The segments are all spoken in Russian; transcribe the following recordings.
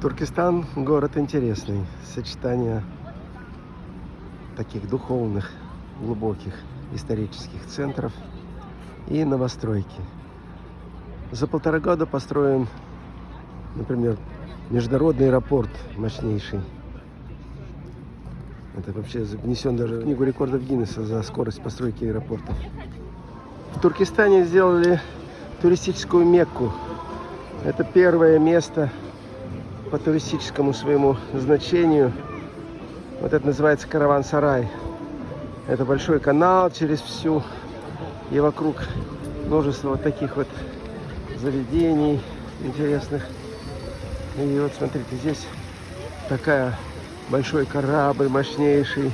Туркестан город интересный. Сочетание таких духовных, глубоких исторических центров и новостройки. За полтора года построен, например, международный аэропорт мощнейший. Это вообще внесен даже в книгу рекордов Гиннесса за скорость постройки аэропорта. В Туркестане сделали туристическую Мекку. Это первое место по туристическому своему значению. Вот это называется Караван-Сарай. Это большой канал через всю и вокруг множество вот таких вот заведений интересных. И вот смотрите, здесь такая большой корабль мощнейший.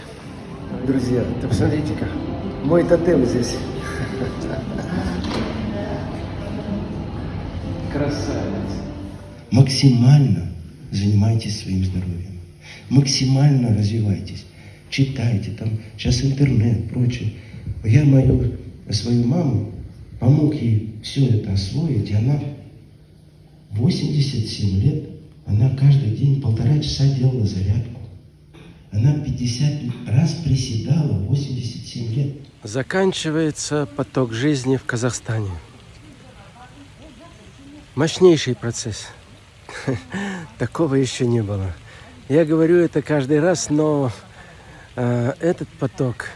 Друзья, ты посмотрите-ка, мой тотем здесь. Красавец. Максимально занимайтесь своим здоровьем. Максимально развивайтесь. Читайте, там сейчас интернет, прочее. Я мою, свою маму помог ей все это освоить, и она 87 лет, она каждый день полтора часа делала зарядку. Она 50 раз приседала, 87 лет. Заканчивается поток жизни в Казахстане. Мощнейший процесс. Такого еще не было. Я говорю это каждый раз, но э, этот поток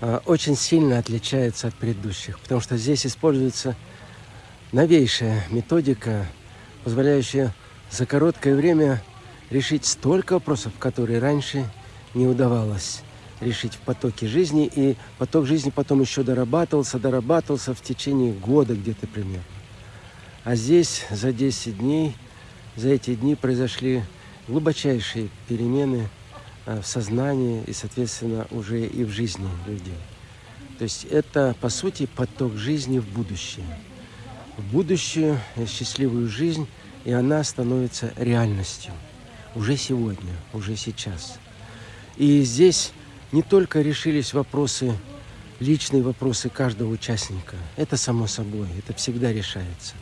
э, очень сильно отличается от предыдущих, потому что здесь используется новейшая методика, позволяющая за короткое время решить столько вопросов, которые раньше не удавалось решить в потоке жизни. И поток жизни потом еще дорабатывался, дорабатывался в течение года где-то примерно. А здесь за 10 дней, за эти дни произошли глубочайшие перемены а, в сознании и, соответственно, уже и в жизни людей. То есть это, по сути, поток жизни в будущее. В будущее, счастливую жизнь, и она становится реальностью. Уже сегодня, уже сейчас. И здесь не только решились вопросы, личные вопросы каждого участника. Это само собой, это всегда решается.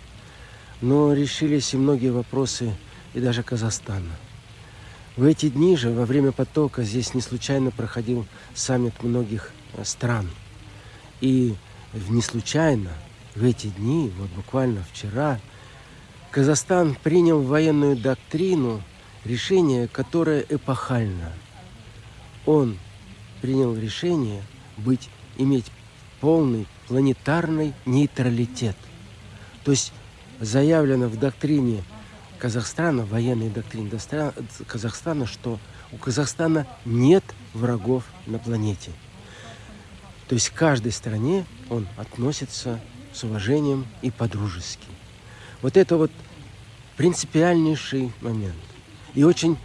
Но решились и многие вопросы и даже Казахстана. В эти дни же, во время потока, здесь не случайно проходил саммит многих э, стран. И не случайно в эти дни, вот буквально вчера, Казахстан принял военную доктрину, решение, которое эпохально. Он принял решение быть, иметь полный планетарный нейтралитет. То есть заявлено в доктрине Казахстана, военной доктрине Казахстана, что у Казахстана нет врагов на планете. То есть к каждой стране он относится с уважением и по-дружески. Вот это вот принципиальнейший момент. И очень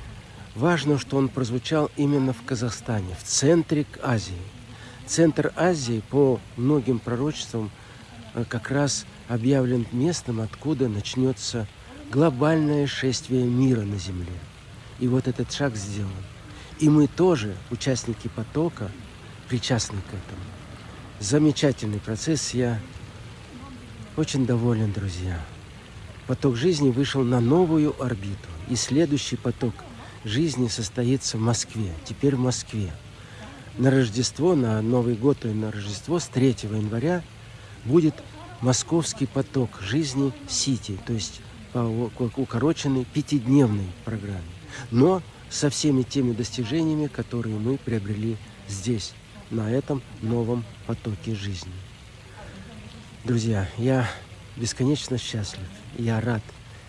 важно, что он прозвучал именно в Казахстане, в центре Азии. Центр Азии по многим пророчествам как раз объявлен местом, откуда начнется глобальное шествие мира на Земле. И вот этот шаг сделан. И мы тоже, участники потока, причастны к этому. Замечательный процесс. Я очень доволен, друзья. Поток жизни вышел на новую орбиту. И следующий поток жизни состоится в Москве. Теперь в Москве. На Рождество, на Новый год и на Рождество с 3 января будет московский поток жизни Сити. То есть по укороченной пятидневной программе, но со всеми теми достижениями, которые мы приобрели здесь, на этом новом потоке жизни. Друзья, я бесконечно счастлив, я рад.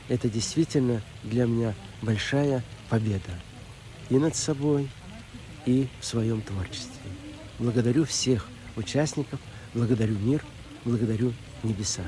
Это действительно для меня большая победа и над собой, и в своем творчестве. Благодарю всех участников, благодарю мир, благодарю небеса.